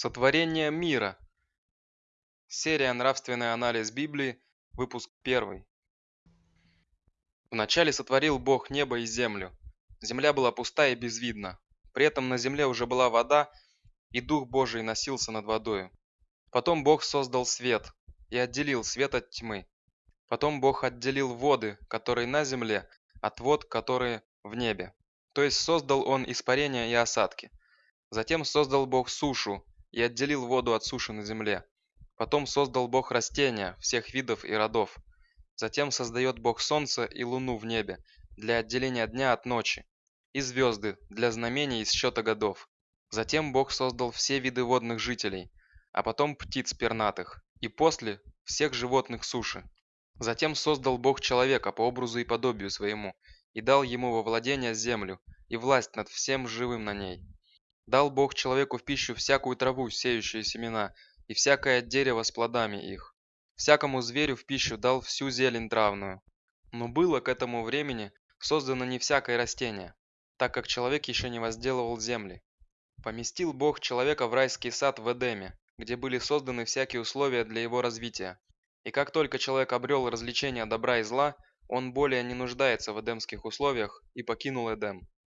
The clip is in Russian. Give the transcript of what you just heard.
Сотворение мира. Серия «Нравственный анализ Библии», выпуск 1. Вначале сотворил Бог небо и землю. Земля была пуста и безвидна. При этом на земле уже была вода, и Дух Божий носился над водою. Потом Бог создал свет и отделил свет от тьмы. Потом Бог отделил воды, которые на земле, от вод, которые в небе. То есть создал Он испарения и осадки. Затем создал Бог сушу и отделил воду от суши на земле. Потом создал Бог растения всех видов и родов. Затем создает Бог солнце и луну в небе для отделения дня от ночи, и звезды для знамений из счета годов. Затем Бог создал все виды водных жителей, а потом птиц пернатых, и после всех животных суши. Затем создал Бог человека по образу и подобию своему, и дал ему во владение землю, и власть над всем живым на ней. Дал Бог человеку в пищу всякую траву, сеющую семена, и всякое дерево с плодами их. Всякому зверю в пищу дал всю зелень травную. Но было к этому времени создано не всякое растение, так как человек еще не возделывал земли. Поместил Бог человека в райский сад в Эдеме, где были созданы всякие условия для его развития. И как только человек обрел развлечение добра и зла, он более не нуждается в эдемских условиях и покинул Эдем.